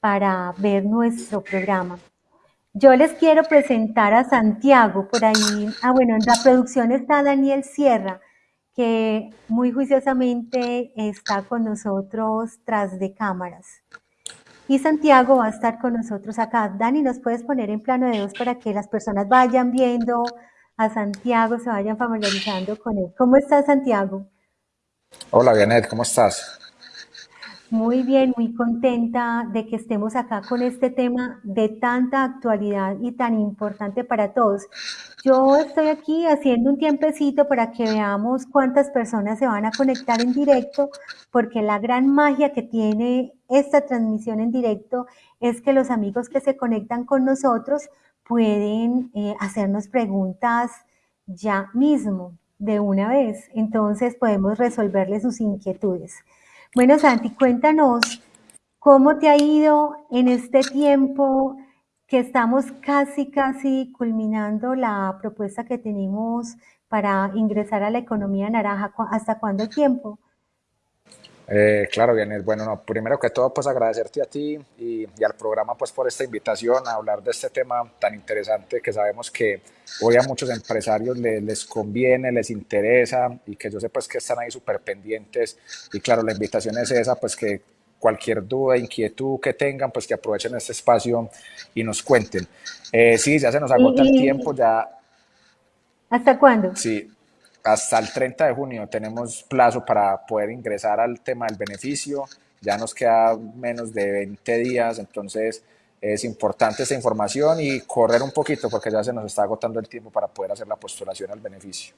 para ver nuestro programa. Yo les quiero presentar a Santiago, por ahí, ah bueno, en la producción está Daniel Sierra, que muy juiciosamente está con nosotros tras de cámaras. Y Santiago va a estar con nosotros acá. Dani, ¿nos puedes poner en plano de dos para que las personas vayan viendo a Santiago, se vayan familiarizando con él? ¿Cómo estás, Santiago? Hola, Vianet, ¿cómo estás? Muy bien, muy contenta de que estemos acá con este tema de tanta actualidad y tan importante para todos. Yo estoy aquí haciendo un tiempecito para que veamos cuántas personas se van a conectar en directo, porque la gran magia que tiene esta transmisión en directo es que los amigos que se conectan con nosotros pueden eh, hacernos preguntas ya mismo, de una vez. Entonces podemos resolverles sus inquietudes. Bueno, Santi, cuéntanos cómo te ha ido en este tiempo que estamos casi, casi culminando la propuesta que tenemos para ingresar a la economía naranja. ¿Hasta cuándo tiempo? Eh, claro, bien, bueno, no, primero que todo, pues agradecerte a ti y, al programa pues por esta invitación a hablar de este tema tan interesante que sabemos que hoy a muchos empresarios les, les conviene, les interesa y que yo sé pues que están ahí súper pendientes y claro, la invitación es esa, pues que cualquier duda, inquietud que tengan, pues que aprovechen este espacio y nos cuenten. Eh, sí, ya se nos agota el tiempo, ya... ¿Hasta cuándo? Sí, hasta el 30 de junio tenemos plazo para poder ingresar al tema del beneficio. Ya nos queda menos de 20 días, entonces es importante esta información y correr un poquito porque ya se nos está agotando el tiempo para poder hacer la postulación al beneficio.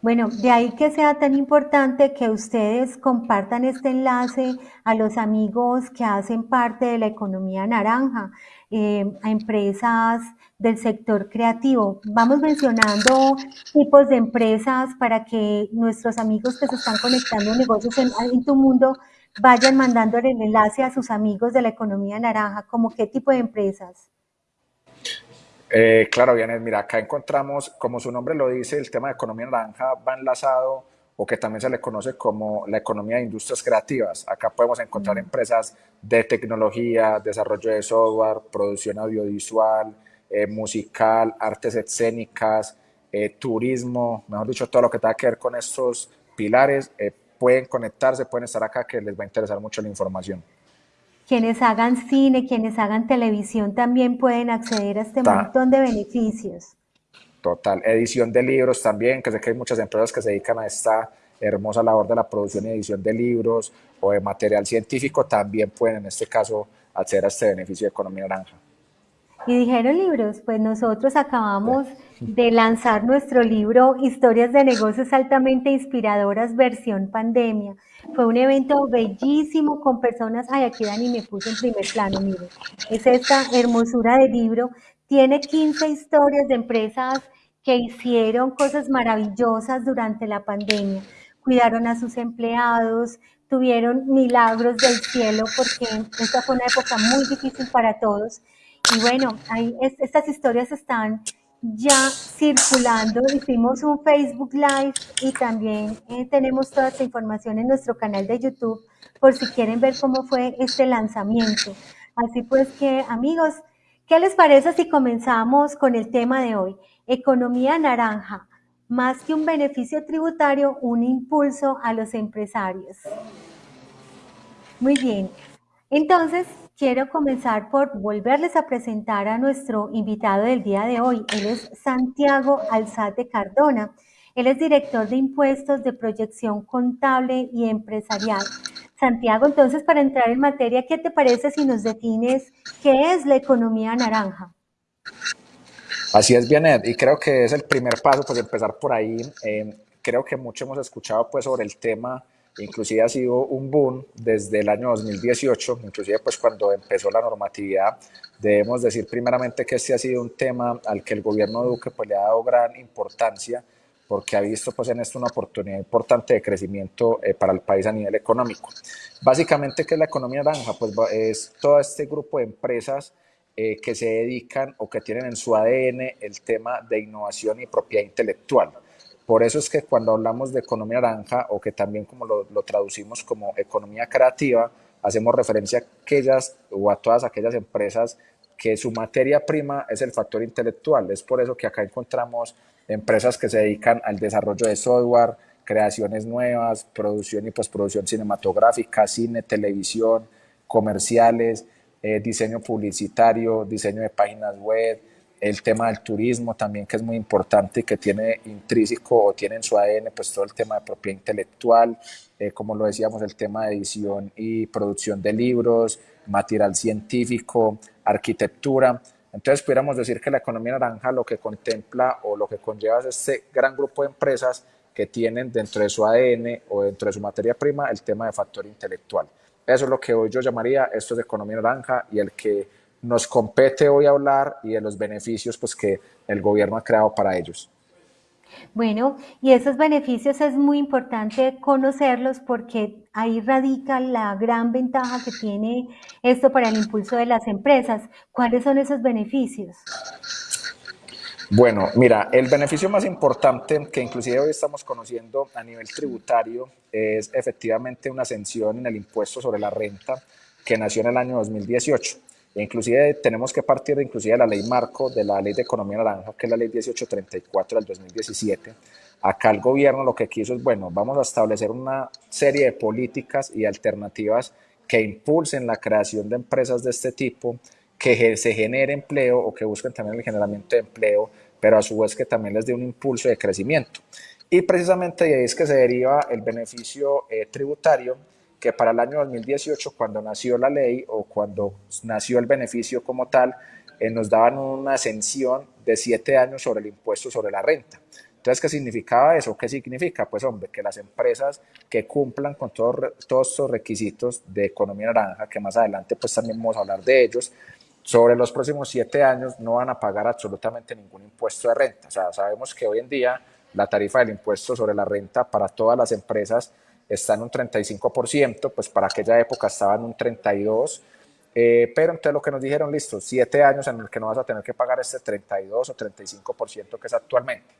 Bueno, de ahí que sea tan importante que ustedes compartan este enlace a los amigos que hacen parte de la economía naranja, eh, a empresas del sector creativo. Vamos mencionando tipos de empresas para que nuestros amigos que se están conectando a negocios en, tu mundo vayan mandando el enlace a sus amigos de la economía naranja, como qué tipo de empresas. Eh, claro, bien, mira, acá encontramos, como su nombre lo dice, el tema de economía naranja va enlazado o que también se le conoce como la economía de industrias creativas. Acá podemos encontrar empresas de tecnología, desarrollo de software, producción audiovisual, eh, musical, artes escénicas, eh, turismo, mejor dicho, todo lo que tenga que ver con estos pilares, eh, pueden conectarse, pueden estar acá, que les va a interesar mucho la información. Quienes hagan cine, quienes hagan televisión también pueden acceder a este montón de beneficios. Total, edición de libros también, que sé que hay muchas empresas que se dedican a esta hermosa labor de la producción y edición de libros o de material científico, también pueden en este caso acceder a este beneficio de economía naranja. Y dijeron libros, pues nosotros acabamos de lanzar nuestro libro Historias de negocios altamente inspiradoras versión pandemia. Fue un evento bellísimo con personas, ay aquí Dani me puso en primer plano, mire, es esta hermosura de libro, tiene 15 historias de empresas que hicieron cosas maravillosas durante la pandemia, cuidaron a sus empleados, tuvieron milagros del cielo porque esta fue una época muy difícil para todos y bueno, ahí estas historias están ya circulando. Hicimos un Facebook Live y también eh, tenemos toda esta información en nuestro canal de YouTube por si quieren ver cómo fue este lanzamiento. Así pues que amigos, ¿qué les parece si comenzamos con el tema de hoy? Economía naranja, más que un beneficio tributario, un impulso a los empresarios. Muy bien, entonces quiero comenzar por volverles a presentar a nuestro invitado del día de hoy. Él es Santiago Alzate Cardona. Él es director de impuestos de proyección contable y empresarial. Santiago, entonces, para entrar en materia, ¿qué te parece si nos defines qué es la economía naranja? Así es, Bianet, y creo que es el primer paso, pues empezar por ahí. Eh, creo que mucho hemos escuchado pues sobre el tema inclusive ha sido un boom desde el año 2018, inclusive pues cuando empezó la normatividad, debemos decir primeramente que este ha sido un tema al que el gobierno Duque pues le ha dado gran importancia porque ha visto pues en esto una oportunidad importante de crecimiento eh, para el país a nivel económico. Básicamente, ¿qué es la economía naranja? Pues es todo este grupo de empresas eh, que se dedican o que tienen en su ADN el tema de innovación y propiedad intelectual. Por eso es que cuando hablamos de economía naranja o que también como lo, traducimos como economía creativa, hacemos referencia a aquellas o a todas aquellas empresas que su materia prima es el factor intelectual. Es por eso que acá encontramos empresas que se dedican al desarrollo de software, creaciones nuevas, producción y postproducción cinematográfica, cine, televisión, comerciales, eh, diseño publicitario, diseño de páginas web, el tema del turismo también que es muy importante y que tiene intrínseco o tiene en su ADN pues todo el tema de propiedad intelectual, eh, como lo decíamos, el tema de edición y producción de libros, material científico, arquitectura. Entonces pudiéramos decir que la economía naranja lo que contempla o lo que conlleva es este gran grupo de empresas que tienen dentro de su ADN o dentro de su materia prima el tema de factor intelectual. Eso es lo que hoy yo llamaría, esto es economía naranja y el que nos compete hoy hablar y de los beneficios pues, que el gobierno ha creado para ellos. Bueno, y esos beneficios es muy importante conocerlos porque ahí radica la gran ventaja que tiene esto para el impulso de las empresas. ¿Cuáles son esos beneficios? Bueno, mira, el beneficio más importante que inclusive hoy estamos conociendo a nivel tributario es efectivamente una ascensión en el impuesto sobre la renta que nació en el año 2018. Inclusive tenemos que partir de, inclusive de la ley marco de la ley de economía naranja, que es la ley 1834 del 2017. Acá el gobierno lo que quiso es, bueno, vamos a establecer una serie de políticas y alternativas que impulsen la creación de empresas de este tipo, que se genere empleo o que busquen también el generamiento de empleo, pero a su vez que también les dé un impulso de crecimiento. Y precisamente de ahí es que se deriva el beneficio eh, tributario que para el año 2018, cuando nació la ley o cuando nació el beneficio como tal, eh, nos daban una ascensión de siete años sobre el impuesto sobre la renta. Entonces, ¿qué significaba eso? ¿Qué significa? Pues, hombre, que las empresas que cumplan con todos, todos estos requisitos de economía naranja, que más adelante pues también vamos a hablar de ellos, sobre los próximos siete años no van a pagar absolutamente ningún impuesto de renta. O sea, sabemos que hoy en día la tarifa del impuesto sobre la renta para todas las empresas está en un 35%, pues para aquella época estaba en un 32%, eh, pero entonces lo que nos dijeron, listo, siete años en el que no vas a tener que pagar este 32 o 35% que es actualmente.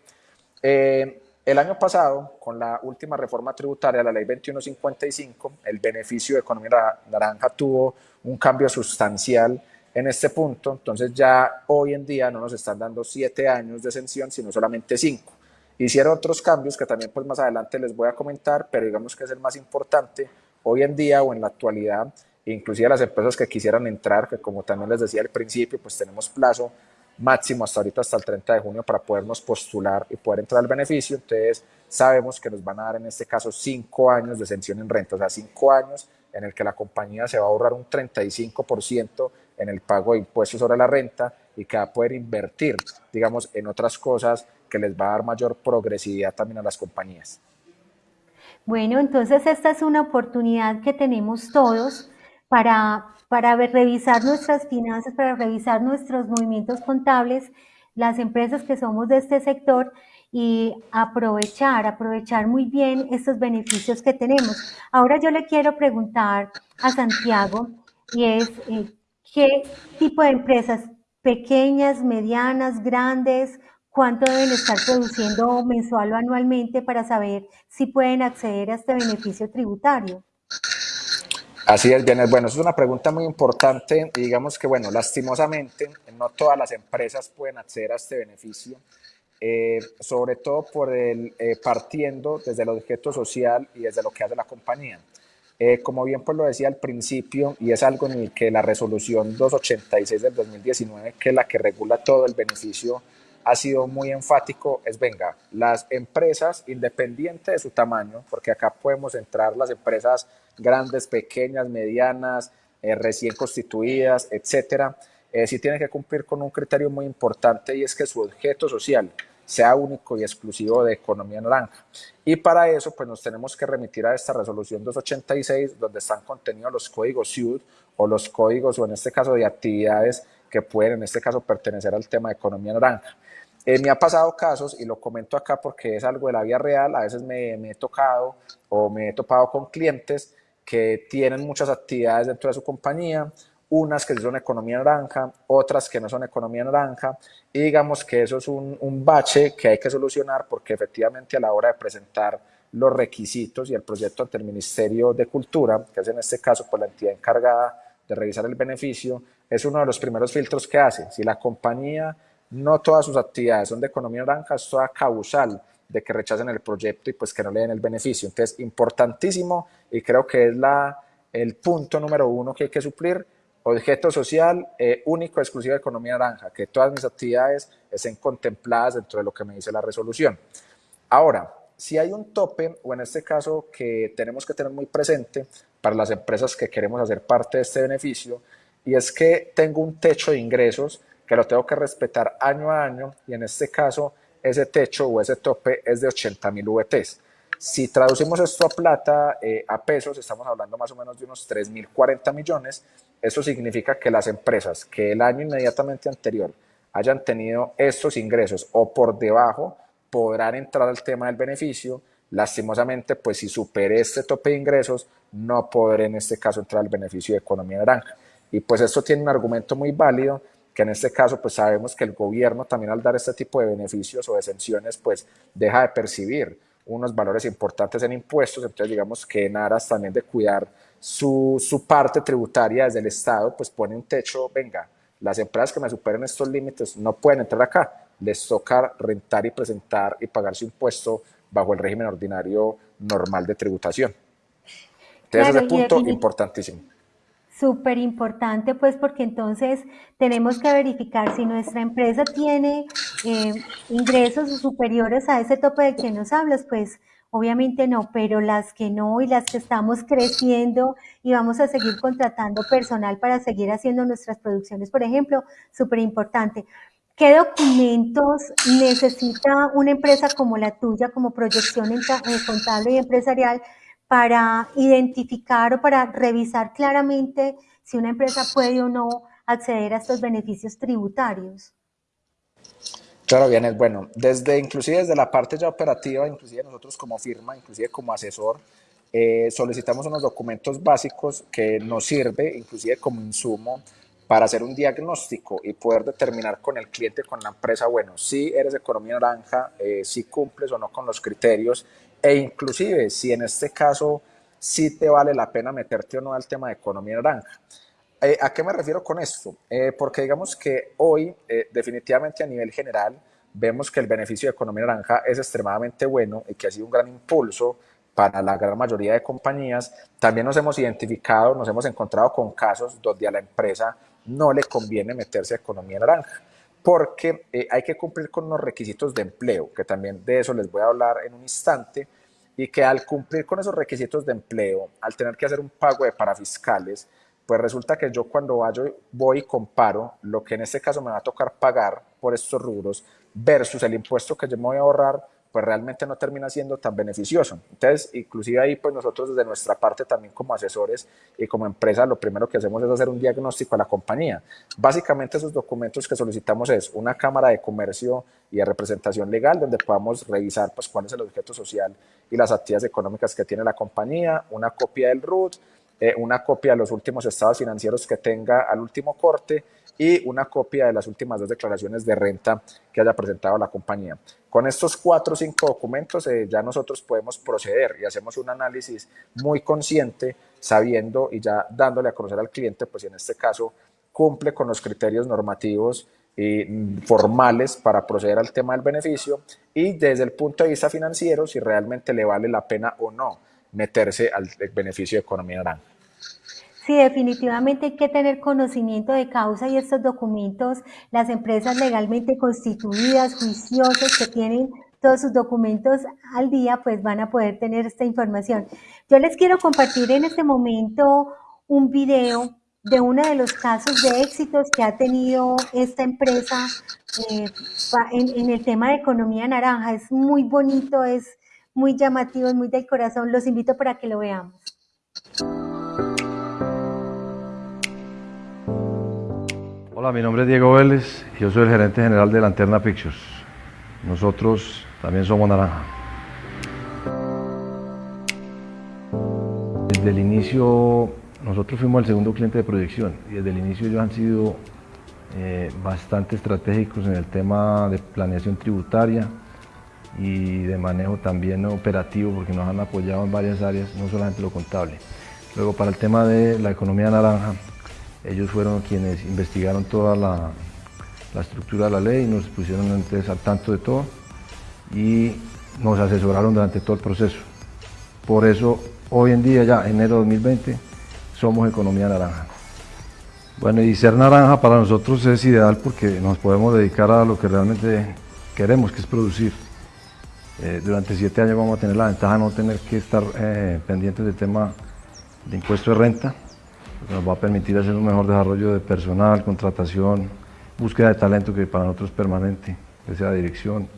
Eh, el año pasado, con la última reforma tributaria, la ley 2155, el beneficio de economía naranja tuvo un cambio sustancial en este punto, entonces ya hoy en día no nos están dando siete años de exención, sino solamente cinco. Hicieron otros cambios que también pues más adelante les voy a comentar, pero digamos que es el más importante hoy en día o en la actualidad, inclusive las empresas que quisieran entrar, que como también les decía al principio, pues tenemos plazo máximo hasta ahorita, hasta el 30 de junio, para podernos postular y poder entrar al beneficio. Entonces, sabemos que nos van a dar en este caso cinco años de exención en renta, o sea, cinco años en el que la compañía se va a ahorrar un 35% en el pago de impuestos sobre la renta y que va a poder invertir, digamos, en otras cosas que les va a dar mayor progresividad también a las compañías. Bueno, entonces esta es una oportunidad que tenemos todos para, para revisar nuestras finanzas, para revisar nuestros movimientos contables, las empresas que somos de este sector y aprovechar, aprovechar muy bien estos beneficios que tenemos. Ahora yo le quiero preguntar a Santiago y es eh, qué tipo de empresas, pequeñas, medianas, grandes, cuánto deben estar produciendo mensual o anualmente para saber si pueden acceder a este beneficio tributario. Así es, bien, bueno, es una pregunta muy importante digamos que, bueno, lastimosamente no todas las empresas pueden acceder a este beneficio, eh, sobre todo por el, eh, partiendo desde el objeto social y desde lo que hace la compañía. Eh, como bien pues lo decía al principio, y es algo en el que la resolución 286 del 2019, que es la que regula todo el beneficio ha sido muy enfático es, venga, las empresas, independientes de su tamaño, porque acá podemos entrar las empresas grandes, pequeñas, medianas, eh, recién constituidas, etcétera, eh, sí tienen que cumplir con un criterio muy importante y es que su objeto social sea único y exclusivo de economía naranja. Y para eso, pues nos tenemos que remitir a esta resolución 286, donde están contenidos los códigos SUD o los códigos, o en este caso de actividades que pueden, en este caso, pertenecer al tema de economía naranja. Eh, me ha pasado casos, y lo comento acá porque es algo de la vida real, a veces me, he tocado o me he topado con clientes que tienen muchas actividades dentro de su compañía, unas que son economía naranja, otras que no son economía naranja, y digamos que eso es un, un bache que hay que solucionar porque efectivamente a la hora de presentar los requisitos y el proyecto ante el Ministerio de Cultura, que es en este caso pues, la entidad encargada de revisar el beneficio, es uno de los primeros filtros que hace. Si la compañía no todas sus actividades son de economía naranja, es toda causal de que rechacen el proyecto y pues que no le den el beneficio. Entonces, importantísimo y creo que es la, el punto número uno que hay que suplir, objeto social eh, único, exclusivo de economía naranja, que todas mis actividades estén contempladas dentro de lo que me dice la resolución. Ahora, si hay un tope, o en este caso que tenemos que tener muy presente para las empresas que queremos hacer parte de este beneficio, y es que tengo un techo de ingresos que lo tengo que respetar año a año, y en este caso ese techo o ese tope es de 80 mil VTs. Si traducimos esto a plata, eh, a pesos, estamos hablando más o menos de unos 3.040 millones. Eso significa que las empresas que el año inmediatamente anterior hayan tenido estos ingresos o por debajo podrán entrar al tema del beneficio. Lastimosamente, pues si supere este tope de ingresos, no podré en este caso entrar al beneficio de economía naranja. Y pues esto tiene un argumento muy válido, que en este caso pues sabemos que el gobierno también al dar este tipo de beneficios o exenciones pues deja de percibir unos valores importantes en impuestos, entonces digamos que en aras también de cuidar su, su parte tributaria desde el Estado, pues pone un techo, venga, las empresas que me superen estos límites no pueden entrar acá, les toca rentar y presentar y pagar su impuesto bajo el régimen ordinario normal de tributación. Entonces, ese punto importantísimo. Súper importante, pues, porque entonces tenemos que verificar si nuestra empresa tiene eh, ingresos superiores a ese tope de que nos hablas, pues, obviamente no, pero las que no y las que estamos creciendo y vamos a seguir contratando personal para seguir haciendo nuestras producciones, por ejemplo, súper importante. ¿Qué documentos necesita una empresa como la tuya, como proyección eh, contable y empresarial, para identificar o para revisar claramente si una empresa puede o no acceder a estos beneficios tributarios. Claro, bien, es bueno. Desde, inclusive desde la parte ya operativa, inclusive nosotros como firma, inclusive como asesor, eh, solicitamos unos documentos básicos que nos sirve, inclusive como insumo, para hacer un diagnóstico y poder determinar con el cliente, con la empresa, bueno, si eres economía naranja, eh, si cumples o no con los criterios e inclusive si en este caso sí te vale la pena meterte o no al tema de economía naranja. Eh, ¿A qué me refiero con esto? Eh, porque digamos que hoy eh, definitivamente a nivel general vemos que el beneficio de economía naranja es extremadamente bueno y que ha sido un gran impulso para la gran mayoría de compañías. También nos hemos identificado, nos hemos encontrado con casos donde a la empresa no le conviene meterse a economía naranja porque eh, hay que cumplir con unos requisitos de empleo, que también de eso les voy a hablar en un instante, y que al cumplir con esos requisitos de empleo, al tener que hacer un pago de parafiscales, pues resulta que yo cuando voy y comparo lo que en este caso me va a tocar pagar por estos rubros versus el impuesto que yo me voy a ahorrar, pues realmente no termina siendo tan beneficioso. Entonces, inclusive ahí, pues nosotros desde nuestra parte también como asesores y como empresa, lo primero que hacemos es hacer un diagnóstico a la compañía. Básicamente esos documentos que solicitamos es una cámara de comercio y de representación legal donde podamos revisar pues cuál es el objeto social y las actividades económicas que tiene la compañía, una copia del RUT, eh, una copia de los últimos estados financieros que tenga al último corte y una copia de las últimas dos declaraciones de renta que haya presentado la compañía. Con estos cuatro o cinco documentos eh, ya nosotros podemos proceder y hacemos un análisis muy consciente, sabiendo y ya dándole a conocer al cliente, pues en este caso cumple con los criterios normativos y formales para proceder al tema del beneficio y desde el punto de vista financiero si realmente le vale la pena o no meterse al beneficio de economía naranja. Sí, definitivamente hay que tener conocimiento de causa y estos documentos, las empresas legalmente constituidas, juiciosas, que tienen todos sus documentos al día, pues van a poder tener esta información. Yo les quiero compartir en este momento un video de uno de los casos de éxitos que ha tenido esta empresa eh, en, en el tema de economía naranja. Es muy bonito, es muy llamativo, es muy del corazón. Los invito para que lo veamos. Hola, mi nombre es Diego Vélez, yo soy el gerente general de Lanterna Pictures. Nosotros también somos naranja. Desde el inicio, nosotros fuimos el segundo cliente de proyección y desde el inicio ellos han sido eh, bastante estratégicos en el tema de planeación tributaria, y de manejo también operativo porque nos han apoyado en varias áreas, no solamente lo contable. Luego para el tema de la economía naranja, ellos fueron quienes investigaron toda la, la estructura de la ley, nos pusieron entonces al tanto de todo y nos asesoraron durante todo el proceso. Por eso hoy en día, ya enero de 2020, somos economía naranja. Bueno, y ser naranja para nosotros es ideal porque nos podemos dedicar a lo que realmente queremos, que es producir. Eh, durante siete años vamos a tener la ventaja de no tener que estar eh, pendientes del tema de impuesto de renta, nos va a permitir hacer un mejor desarrollo de personal, contratación, búsqueda de talento que para nosotros es permanente, que sea dirección,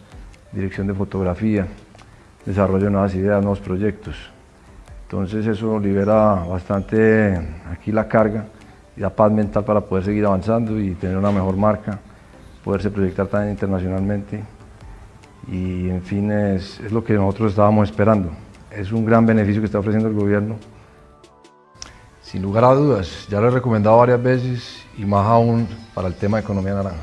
dirección de fotografía, desarrollo de nuevas ideas, nuevos proyectos. Entonces eso libera bastante aquí la carga y la paz mental para poder seguir avanzando y tener una mejor marca, poderse proyectar también internacionalmente y en fin es lo que nosotros estábamos esperando. Es un gran beneficio que está ofreciendo el gobierno. Sin lugar a dudas, ya lo he recomendado varias veces y más aún para el tema de economía naranja.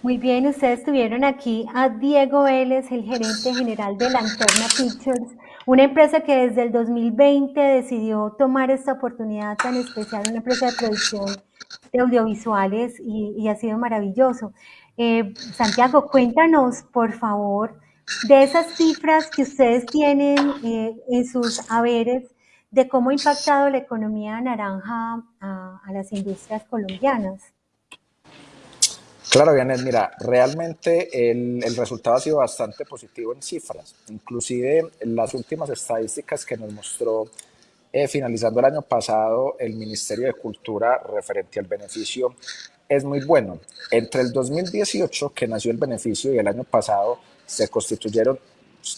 Muy bien, ustedes tuvieron aquí a Diego Vélez, el gerente general de Lanterna Pictures, una empresa que desde el 2020 decidió tomar esta oportunidad tan especial, una empresa de producción de audiovisuales y, ha sido maravilloso. Eh, Santiago, cuéntanos, por favor, de esas cifras que ustedes tienen eh, en sus haberes, de cómo ha impactado la economía naranja a las industrias colombianas. Claro, Vianel, mira, realmente el, el, resultado ha sido bastante positivo en cifras. Inclusive las últimas estadísticas que nos mostró eh, finalizando el año pasado el Ministerio de Cultura referente al beneficio es muy bueno. Entre el 2018, que nació el beneficio, y el año pasado se constituyeron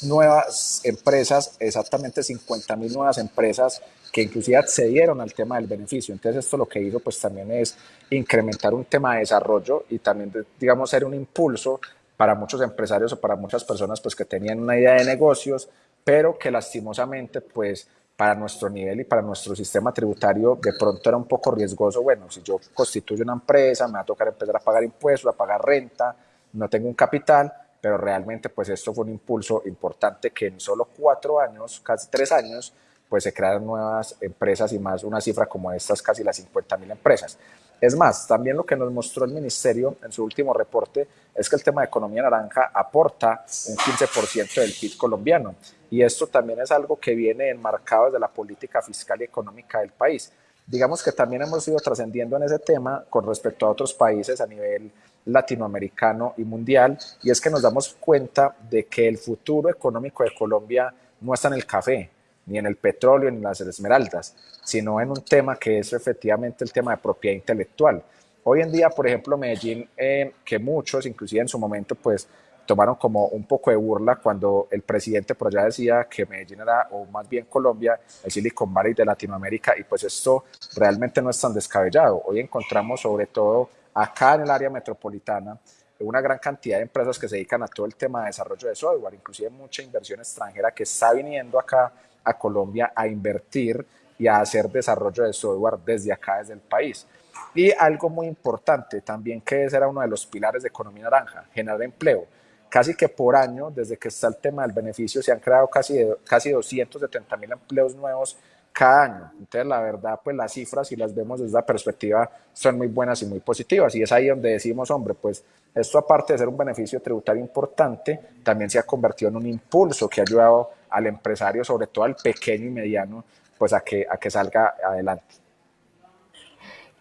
nuevas empresas, exactamente 50 mil nuevas empresas que inclusive accedieron al tema del beneficio. Entonces esto lo que hizo pues también es incrementar un tema de desarrollo y también digamos ser un impulso para muchos empresarios o para muchas personas pues que tenían una idea de negocios, pero que lastimosamente pues para nuestro nivel y para nuestro sistema tributario de pronto era un poco riesgoso. Bueno, si yo constituyo una empresa, me va a tocar empezar a pagar impuestos, a pagar renta, no tengo un capital, pero realmente pues esto fue un impulso importante que en solo cuatro años, casi tres años, pues se crearon nuevas empresas y más una cifra como estas, casi las 50 mil empresas. Es más, también lo que nos mostró el ministerio en su último reporte es que el tema de economía naranja aporta un 15% del PIB colombiano y esto también es algo que viene enmarcado desde la política fiscal y económica del país. Digamos que también hemos ido trascendiendo en ese tema con respecto a otros países a nivel latinoamericano y mundial y es que nos damos cuenta de que el futuro económico de Colombia no está en el café, ni en el petróleo, ni en las esmeraldas, sino en un tema que es efectivamente el tema de propiedad intelectual. Hoy en día, por ejemplo, Medellín, eh, que muchos, inclusive en su momento, pues tomaron como un poco de burla cuando el presidente por allá decía que Medellín era, o más bien Colombia, el Silicon Valley de Latinoamérica, y pues esto realmente no es tan descabellado. Hoy encontramos sobre todo acá en el área metropolitana una gran cantidad de empresas que se dedican a todo el tema de desarrollo de software, inclusive mucha inversión extranjera que está viniendo acá a Colombia a invertir y a hacer desarrollo de software desde acá, desde el país. Y algo muy importante también que ese era uno de los pilares de economía naranja, generar empleo. Casi que por año, desde que está el tema del beneficio, se han creado casi, casi 270 mil empleos nuevos cada año. Entonces, la verdad, pues las cifras, si las vemos desde la perspectiva, son muy buenas y muy positivas. Y es ahí donde decimos, hombre, pues esto aparte de ser un beneficio tributario importante, también se ha convertido en un impulso que ha ayudado al empresario, sobre todo al pequeño y mediano, pues a que, a que salga adelante.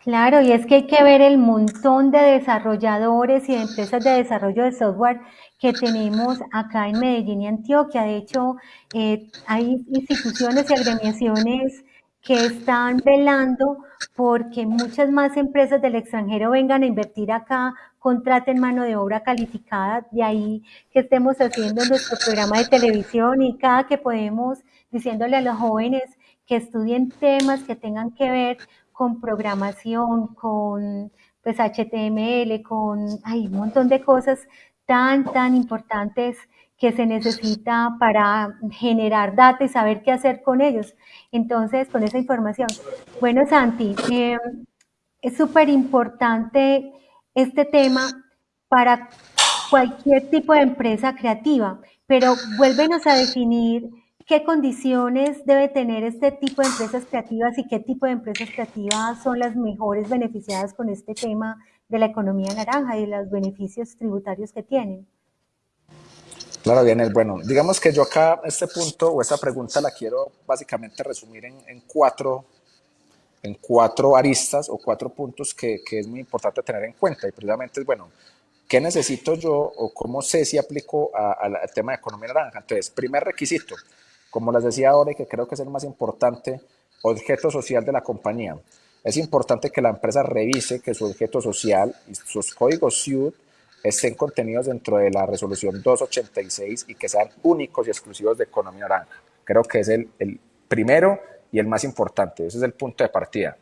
Claro, y es que hay que ver el montón de desarrolladores y de empresas de desarrollo de software que tenemos acá en Medellín y Antioquia. De hecho, eh, hay instituciones y agremiaciones que están velando porque muchas más empresas del extranjero vengan a invertir acá, contraten mano de obra calificada, de ahí que estemos haciendo nuestro programa de televisión y cada que podemos diciéndole a los jóvenes que estudien temas que tengan que ver con programación, con pues HTML, con hay un montón de cosas tan, tan importantes que se necesita para generar datos y saber qué hacer con ellos. Entonces, con esa información. Bueno, Santi, eh, es súper importante este tema para cualquier tipo de empresa creativa, pero vuélvenos a definir qué condiciones debe tener este tipo de empresas creativas y qué tipo de empresas creativas son las mejores beneficiadas con este tema de la economía naranja y los beneficios tributarios que tienen. Claro, bien, bueno, digamos que yo acá este punto o esta pregunta la quiero básicamente resumir en, en cuatro, en cuatro aristas o cuatro puntos que, que, es muy importante tener en cuenta y precisamente es, bueno, ¿qué necesito yo o cómo sé si aplico al tema de economía naranja? Entonces, primer requisito, como les decía ahora y que creo que es el más importante, objeto social de la compañía. Es importante que la empresa revise que su objeto social y sus códigos SUD estén contenidos dentro de la resolución 286 y que sean únicos y exclusivos de economía naranja. Creo que es el, el primero y el más importante. Ese es el punto de partida.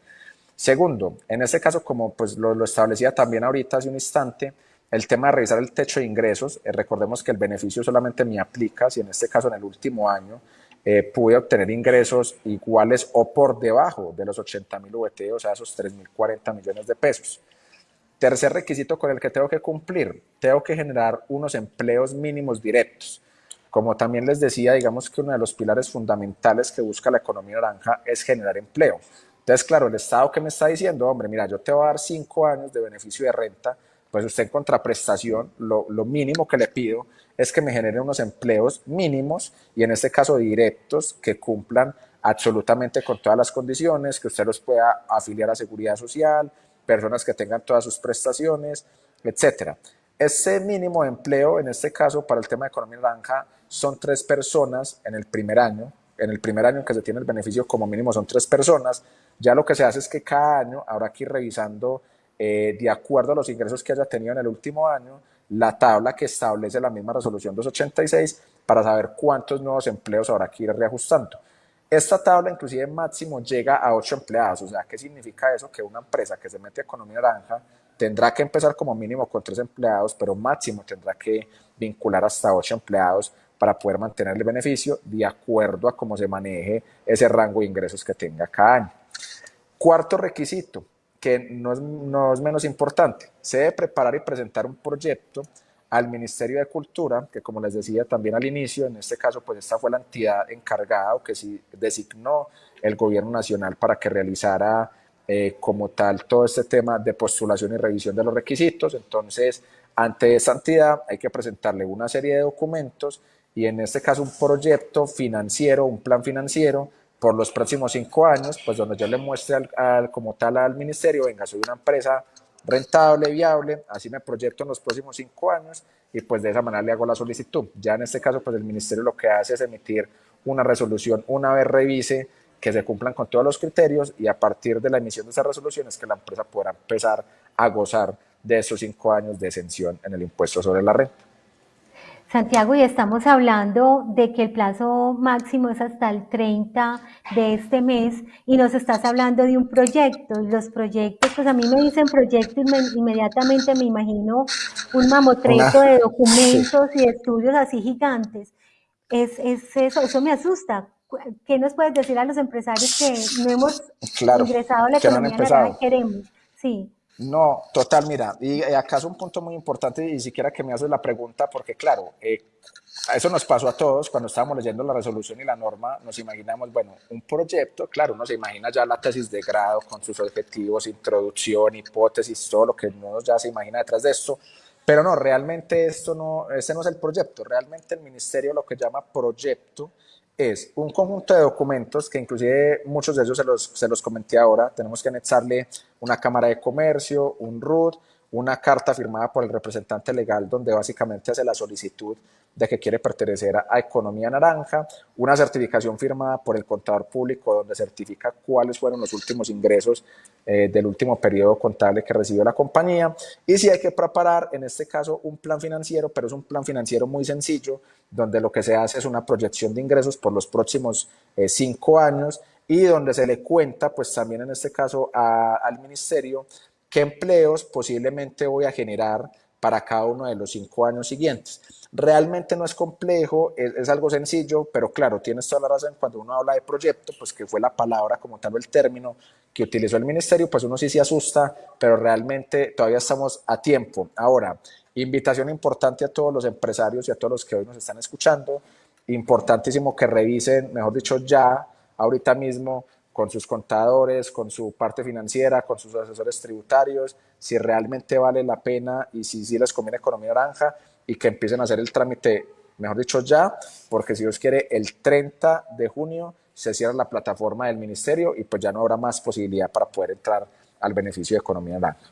Segundo, en este caso, como pues lo, establecía también ahorita hace un instante, el tema de revisar el techo de ingresos, eh, recordemos que el beneficio solamente me aplica si en este caso en el último año eh, pude obtener ingresos iguales o por debajo de los 80 mil VT, o sea, esos 3 mil 40 millones de pesos. Tercer requisito con el que tengo que cumplir, tengo que generar unos empleos mínimos directos. Como también les decía, digamos que uno de los pilares fundamentales que busca la economía naranja es generar empleo. Entonces, claro, el Estado que me está diciendo, hombre, mira, yo te voy a dar cinco años de beneficio de renta, pues usted en contraprestación, lo, lo mínimo que le pido es que me genere unos empleos mínimos y en este caso directos que cumplan absolutamente con todas las condiciones, que usted los pueda afiliar a seguridad social, personas que tengan todas sus prestaciones, etcétera. Ese mínimo de empleo, en este caso para el tema de economía naranja, son tres personas en el primer año. En el primer año que se tiene el beneficio como mínimo son tres personas. Ya lo que se hace es que cada año habrá que ir revisando eh, de acuerdo a los ingresos que haya tenido en el último año, la tabla que establece la misma resolución 286 para saber cuántos nuevos empleos habrá que ir reajustando. Esta tabla inclusive máximo llega a 8 empleados, o sea, ¿qué significa eso? Que una empresa que se mete a economía naranja tendrá que empezar como mínimo con 3 empleados, pero máximo tendrá que vincular hasta 8 empleados para poder mantener el beneficio de acuerdo a cómo se maneje ese rango de ingresos que tenga cada año. Cuarto requisito, que no es, no es menos importante, se debe preparar y presentar un proyecto al Ministerio de Cultura, que como les decía también al inicio, en este caso pues esta fue la entidad encargada o que sí designó el gobierno nacional para que realizara eh, como tal todo este tema de postulación y revisión de los requisitos. Entonces, ante esa entidad hay que presentarle una serie de documentos y en este caso un proyecto financiero, un plan financiero por los próximos cinco años, pues donde yo le muestre al, como tal al ministerio, venga, soy una empresa rentable, viable, así me proyecto en los próximos cinco años y pues de esa manera le hago la solicitud. Ya en este caso, pues el ministerio lo que hace es emitir una resolución una vez revise que se cumplan con todos los criterios y a partir de la emisión de esa resolución es que la empresa podrá empezar a gozar de esos cinco años de exención en el impuesto sobre la renta. Santiago, y estamos hablando de que el plazo máximo es hasta el 30 de este mes y nos estás hablando de un proyecto. Y los proyectos, pues a mí me dicen proyecto y me, inmediatamente me imagino un mamotreto de documentos sí. y estudios así gigantes. Es, es eso, eso me asusta. ¿Qué nos puedes decir a los empresarios que no hemos claro, ingresado a la economía no que queremos? Sí. No, total, mira, y acá es un punto muy importante y siquiera que me haces la pregunta, porque claro, eh, eso nos pasó a todos cuando estábamos leyendo la resolución y la norma, nos imaginamos, bueno, un proyecto, claro, uno se imagina ya la tesis de grado con sus objetivos, introducción, hipótesis, todo lo que uno ya se imagina detrás de esto, pero no, realmente esto no, ese no es el proyecto, realmente el ministerio lo que llama proyecto es un conjunto de documentos que inclusive muchos de ellos se los, se los comenté ahora, tenemos que anexarle una Cámara de Comercio, un RUT, una carta firmada por el representante legal donde básicamente hace la solicitud de que quiere pertenecer a, Economía Naranja, una certificación firmada por el contador público donde certifica cuáles fueron los últimos ingresos eh, del último periodo contable que recibió la compañía. Y si hay que preparar, en este caso, un plan financiero, pero es un plan financiero muy sencillo donde lo que se hace es una proyección de ingresos por los próximos eh, cinco años y donde se le cuenta, pues también en este caso al ministerio, qué empleos posiblemente voy a generar para cada uno de los cinco años siguientes. Realmente no es complejo, es, algo sencillo, pero claro, tienes toda la razón cuando uno habla de proyecto, pues que fue la palabra como tal el término que utilizó el ministerio, pues uno sí se asusta, pero realmente todavía estamos a tiempo. Ahora, invitación importante a todos los empresarios y a todos los que hoy nos están escuchando, importantísimo que revisen, mejor dicho, ya, ahorita mismo, con sus contadores, con su parte financiera, con sus asesores tributarios, si realmente vale la pena y si, si les conviene economía naranja y que empiecen a hacer el trámite, mejor dicho, ya, porque si Dios quiere, el 30 de junio se cierra la plataforma del ministerio y pues ya no habrá más posibilidad para poder entrar al beneficio de economía naranja.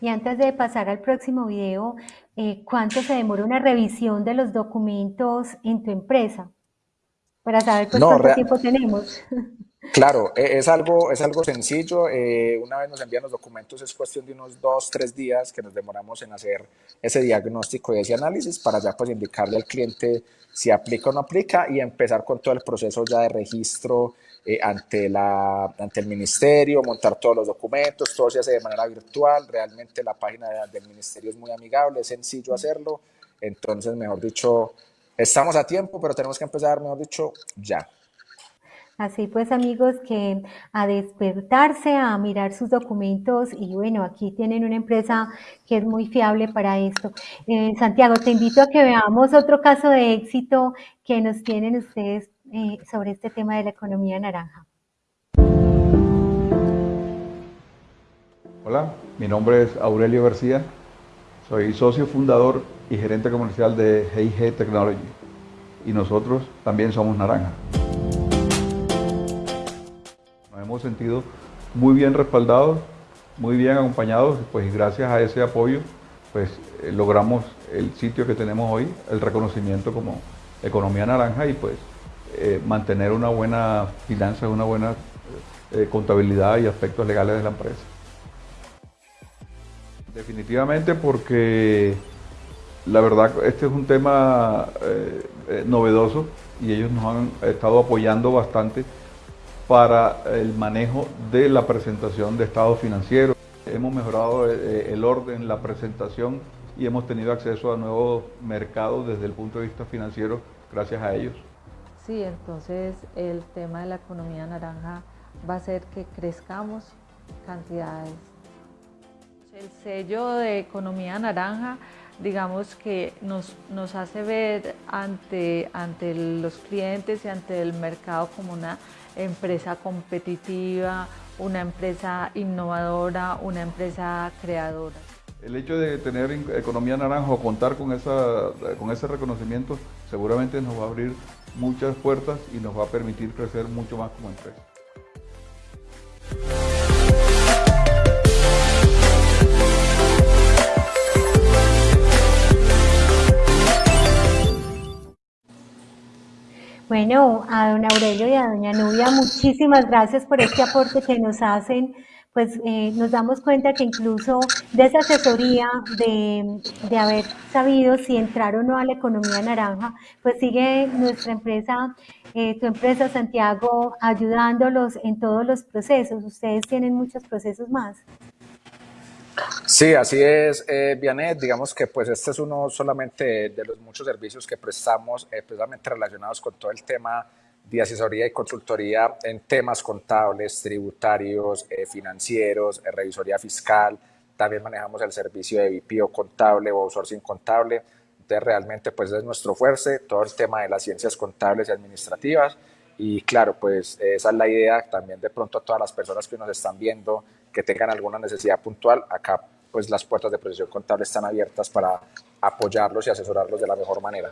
Y antes de pasar al próximo video, eh, ¿cuánto se demora una revisión de los documentos en tu empresa? Para saber pues, cuánto tiempo tenemos. Claro, e, es algo, es algo sencillo. Eh, una vez nos envían los documentos, es cuestión de unos dos, tres días que nos demoramos en hacer ese diagnóstico y ese análisis para ya pues indicarle al cliente si aplica o no aplica y empezar con todo el proceso ya de registro eh, ante, la, ante el ministerio, montar todos los documentos, todo se hace de manera virtual. Realmente la página del ministerio es muy amigable, es sencillo hacerlo. Entonces, mejor dicho, estamos a tiempo, pero tenemos que empezar, mejor dicho, ya. Así pues, amigos, que a despertarse, a mirar sus documentos y bueno, aquí tienen una empresa que es muy fiable para esto. Eh, Santiago, te invito a que veamos otro caso de éxito que nos tienen ustedes eh, sobre este tema de la economía naranja. Hola, mi nombre es Aurelio García, soy socio fundador y gerente comercial de GIG Technology y nosotros también somos naranja hemos sentido muy bien respaldados, muy bien acompañados, pues gracias a ese apoyo, pues eh, logramos el sitio que tenemos hoy, el reconocimiento como economía naranja y pues eh, mantener una buena finanza, una buena eh, contabilidad y aspectos legales de la empresa. Definitivamente porque la verdad este es un tema novedoso y ellos nos han estado apoyando bastante para el manejo de la presentación de estados financieros. Hemos mejorado eh, el orden, la presentación y hemos tenido acceso a nuevos mercados desde el punto de vista financiero gracias a ellos. Sí, entonces el tema de la economía naranja va a hacer que crezcamos cantidades. El sello de economía naranja digamos que nos, nos hace ver ante, ante los clientes y ante el mercado como una empresa competitiva, una empresa innovadora, una empresa creadora. El hecho de tener economía naranja o contar con, esa, con ese reconocimiento seguramente nos va a abrir muchas puertas y nos va a permitir crecer mucho más como empresa. Bueno, a don Aurelio y a doña Nubia, muchísimas gracias por este aporte que nos hacen. Pues eh, nos damos cuenta que incluso de esa asesoría de, haber sabido si entrar o no a la economía naranja, pues sigue nuestra empresa, eh, tu empresa Santiago, ayudándolos en todos los procesos. Ustedes tienen muchos procesos más. Sí, así es, eh, Vianet. Digamos que pues este es uno solamente de los muchos servicios que prestamos eh, precisamente relacionados con todo el tema de asesoría y consultoría en temas contables, tributarios, eh, financieros, revisoría fiscal. También manejamos el servicio de VPO contable o outsourcing contable. Entonces realmente pues es nuestro fuerte, todo el tema de las ciencias contables y administrativas. Y claro, pues esa es la idea también de pronto a todas las personas que nos están viendo que tengan alguna necesidad puntual, acá pues las puertas de procesión contable están abiertas para apoyarlos y asesorarlos de la mejor manera.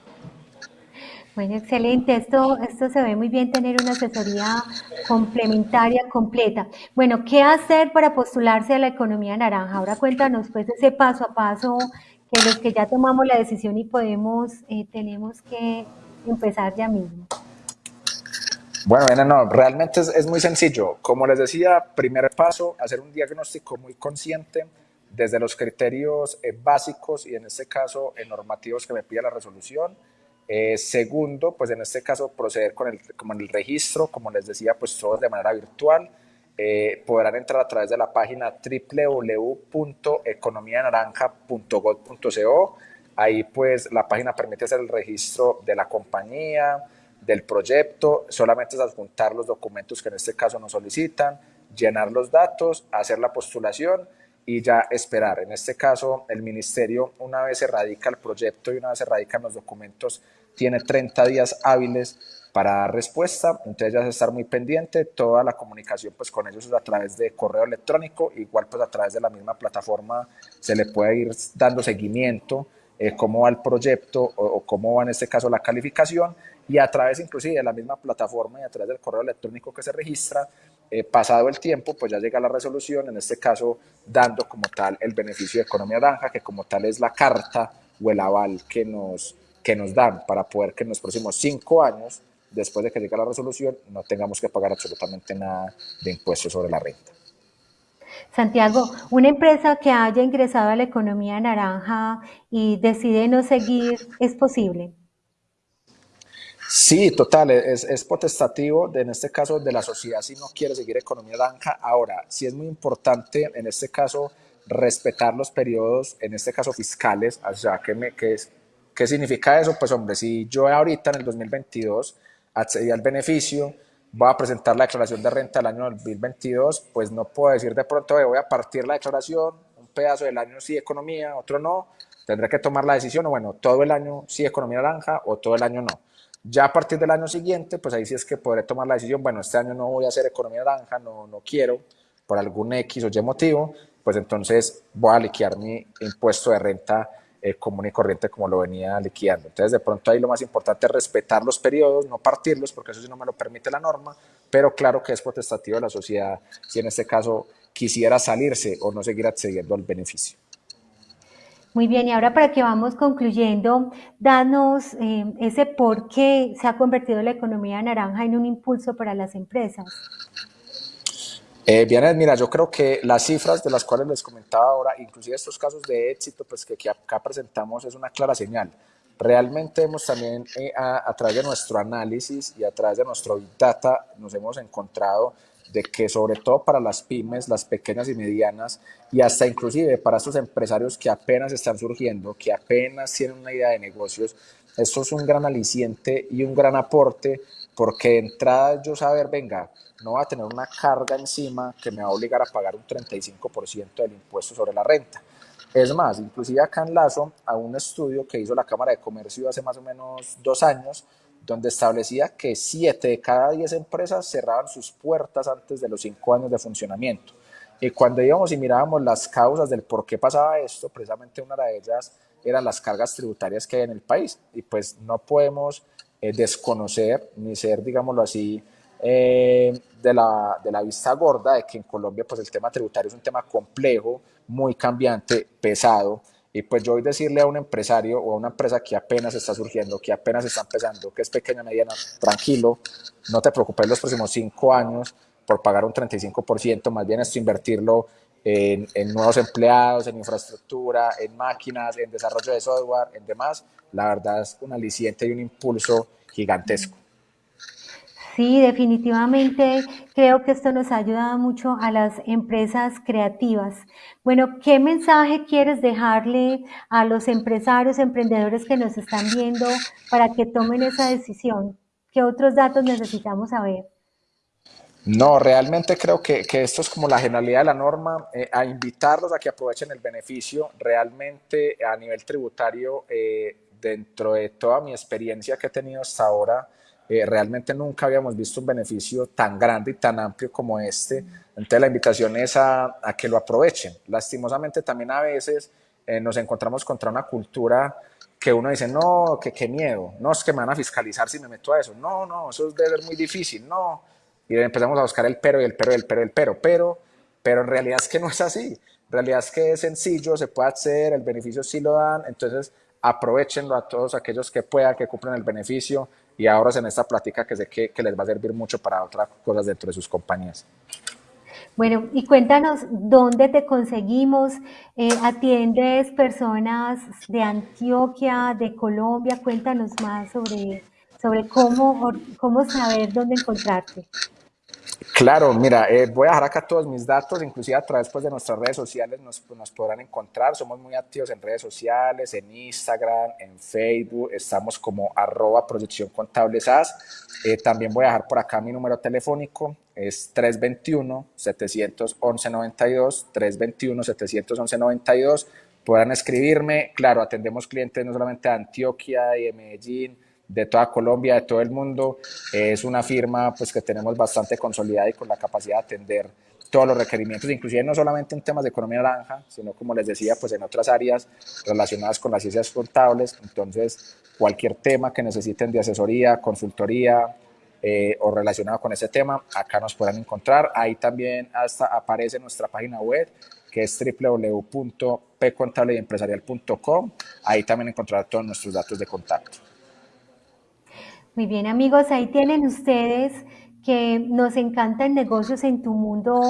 Bueno, excelente. Esto, esto se ve muy bien tener una asesoría complementaria, completa. Bueno, ¿qué hacer para postularse a la economía naranja? Ahora cuéntanos pues ese paso a paso que los que ya tomamos la decisión y podemos, eh, tenemos que empezar ya mismo. Bueno, no, realmente es, muy sencillo. Como les decía, primer paso, hacer un diagnóstico muy consciente desde los criterios eh, básicos y en este caso en normativos que me pide la resolución. Eh, segundo, pues en este caso proceder con el, el registro, como les decía, pues todo de manera virtual. eh, podrán entrar a través de la página www.economianaranja.gov.co. Ahí pues la página permite hacer el registro de la compañía, del proyecto, solamente es adjuntar los documentos que en este caso nos solicitan, llenar los datos, hacer la postulación y ya esperar. En este caso, el ministerio, una vez se radica el proyecto y una vez se radican los documentos, tiene 30 días hábiles para dar respuesta, entonces ya es estar muy pendiente, toda la comunicación pues con ellos es a través de correo electrónico, igual pues a través de la misma plataforma se le puede ir dando seguimiento, eh, cómo va el proyecto o, o, cómo va en este caso la calificación. Y a través inclusive de la misma plataforma y a través del correo electrónico que se registra, eh, pasado el tiempo, pues ya llega la resolución, en este caso dando como tal el beneficio de economía naranja, que como tal es la carta o el aval que nos, que nos dan para poder que en los próximos cinco años, después de que llegue la resolución, no tengamos que pagar absolutamente nada de impuestos sobre la renta. Santiago, una empresa que haya ingresado a la economía naranja y decide no seguir, ¿es posible? Sí, total, es, es, potestativo, de, en este caso, de la sociedad si no quiere seguir economía naranja. Ahora, sí es muy importante, en este caso, respetar los periodos, en este caso fiscales, o sea, ¿qué, me, qué, ¿qué significa eso? Pues hombre, si yo ahorita en el 2022 accedí al beneficio, voy a presentar la declaración de renta del año 2022, pues no puedo decir de pronto, voy a partir la declaración, un pedazo del año sí economía, otro no, tendré que tomar la decisión, o bueno, todo el año sí economía naranja o todo el año no. Ya a partir del año siguiente, pues ahí sí es que podré tomar la decisión, bueno, este año no voy a hacer economía naranja, no, no quiero, por algún X o Y motivo, pues entonces voy a liquidar mi impuesto de renta eh, común y corriente como lo venía liquidando. Entonces, de pronto ahí lo más importante es respetar los periodos, no partirlos, porque eso sí no me lo permite la norma, pero claro que es potestativo de la sociedad si en este caso quisiera salirse o no seguir accediendo al beneficio. Muy bien, y ahora para que vamos concluyendo, danos eh, ese por qué se ha convertido la economía naranja en un impulso para las empresas. Eh, bien, mira, yo creo que las cifras de las cuales les comentaba ahora, inclusive estos casos de éxito pues, que, que acá presentamos, es una clara señal. Realmente hemos también, eh, a, a través de nuestro análisis y a través de nuestro Big Data, nos hemos encontrado de que sobre todo para las pymes, las pequeñas y medianas, y hasta inclusive para estos empresarios que apenas están surgiendo, que apenas tienen una idea de negocios, esto es un gran aliciente y un gran aporte, porque de entrada yo saber, venga, no va a tener una carga encima que me va a obligar a pagar un 35% del impuesto sobre la renta. Es más, inclusive acá enlazo a un estudio que hizo la Cámara de Comercio hace más o menos dos años, donde establecía que 7 de cada 10 empresas cerraban sus puertas antes de los 5 años de funcionamiento. Y cuando íbamos y mirábamos las causas del por qué pasaba esto, precisamente una de ellas eran las cargas tributarias que hay en el país. Y pues no podemos eh, desconocer ni ser, digámoslo así, eh, de, la, de la vista gorda de que en Colombia pues el tema tributario es un tema complejo, muy cambiante, pesado, y pues yo voy a decirle a un empresario o a una empresa que apenas está surgiendo, que apenas está empezando, que es pequeña, mediana, tranquilo, no te preocupes los próximos cinco años por pagar un 35%, más bien esto invertirlo en, en, nuevos empleados, en infraestructura, en máquinas, en desarrollo de software, en demás. La verdad es un aliciente y un impulso gigantesco. Sí, definitivamente creo que esto nos ayuda mucho a las empresas creativas. Bueno, ¿qué mensaje quieres dejarle a los empresarios, emprendedores que nos están viendo para que tomen esa decisión? ¿Qué otros datos necesitamos saber? No, realmente creo que, que, esto es como la generalidad de la norma, eh, a invitarlos a que aprovechen el beneficio. Realmente a nivel tributario, eh, dentro de toda mi experiencia que he tenido hasta ahora, eh, realmente nunca habíamos visto un beneficio tan grande y tan amplio como este. Entonces la invitación es a, a que lo aprovechen. Lastimosamente también a veces eh, nos encontramos contra una cultura que uno dice, no, que qué miedo, no, es que me van a fiscalizar si me meto a eso, no, no, eso debe ser muy difícil, no. Y empezamos a buscar el pero y el pero y el pero y el pero, pero, pero en realidad es que no es así. En realidad es que es sencillo, se puede hacer, el beneficio sí lo dan, entonces aprovechenlo a todos aquellos que puedan, que cumplan el beneficio, y ahora en esta plática que sé que, que les va a servir mucho para otras cosas dentro de sus compañías. Bueno, y cuéntanos dónde te conseguimos. Eh, ¿Atiendes personas de Antioquia, de Colombia? Cuéntanos más sobre, sobre cómo, cómo saber dónde encontrarte. Claro, mira, eh, voy a dejar acá todos mis datos, inclusive a través pues, de nuestras redes sociales nos, pues, nos, podrán encontrar. Somos muy activos en redes sociales, en Instagram, en Facebook, estamos como arroba proyección contable SAS. Eh, también voy a dejar por acá mi número telefónico, es 321-711-92, 321-711-92. Podrán escribirme, claro, atendemos clientes no solamente de Antioquia y de Medellín, de toda Colombia, de todo el mundo. Es una firma pues, que tenemos bastante consolidada y con la capacidad de atender todos los requerimientos, inclusive no solamente en temas de economía naranja, sino como les decía, pues en otras áreas relacionadas con las ciencias contables. Entonces, cualquier tema que necesiten de asesoría, consultoría eh, o relacionado con ese tema, acá nos podrán encontrar. Ahí también hasta aparece nuestra página web, que es www.pcontableempresarial.com. Ahí también encontrarán todos nuestros datos de contacto. Muy bien amigos, ahí tienen ustedes que nos encanta en negocios en tu mundo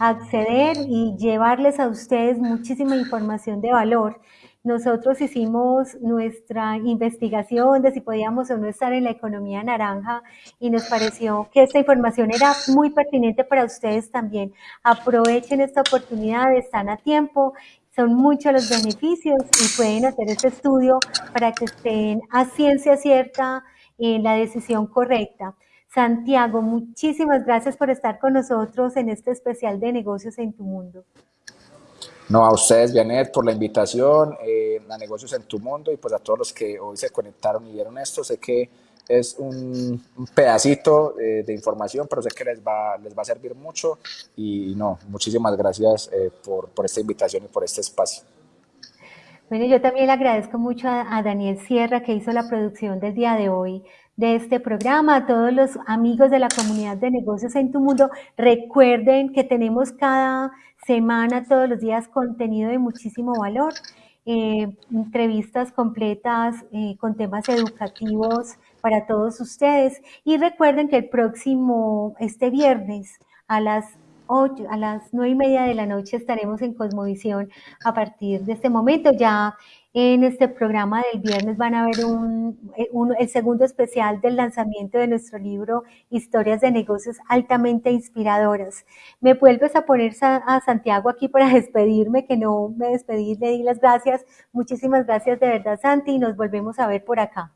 acceder y llevarles a ustedes muchísima información de valor. Nosotros hicimos nuestra investigación de si podíamos o no estar en la economía naranja y nos pareció que esta información era muy pertinente para ustedes también. Aprovechen esta oportunidad, están a tiempo, son muchos los beneficios y pueden hacer este estudio para que estén a ciencia cierta en la decisión correcta. Santiago, muchísimas gracias por estar con nosotros en este especial de negocios en tu mundo. No, a ustedes, Janet, por la invitación eh, a Negocios en tu Mundo y pues a todos los que hoy se conectaron y vieron esto. Sé que es un, pedacito de, de, información, pero sé que les va, les va a servir mucho y no, muchísimas gracias eh, por, por esta invitación y por este espacio. Bueno, yo también le agradezco mucho a, Daniel Sierra que hizo la producción del día de hoy de este programa, a todos los amigos de la comunidad de negocios en tu mundo. Recuerden que tenemos cada semana, todos los días, contenido de muchísimo valor, eh, entrevistas completas eh, con temas educativos para todos ustedes. Y recuerden que el próximo, este viernes, a las a las nueve y media de la noche estaremos en Cosmovisión a partir de este momento. Ya en este programa del viernes van a ver un, el segundo especial del lanzamiento de nuestro libro Historias de negocios altamente inspiradoras. Me vuelves a poner a Santiago aquí para despedirme, que no me despedí, le di las gracias. Muchísimas gracias de verdad, Santi, y nos volvemos a ver por acá.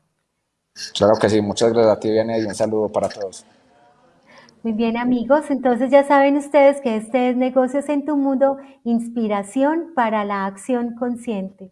Claro que sí, muchas gracias a ti, Vianney, y un saludo para todos. Muy bien amigos, entonces ya saben ustedes que este es Negocios en tu Mundo, inspiración para la acción consciente.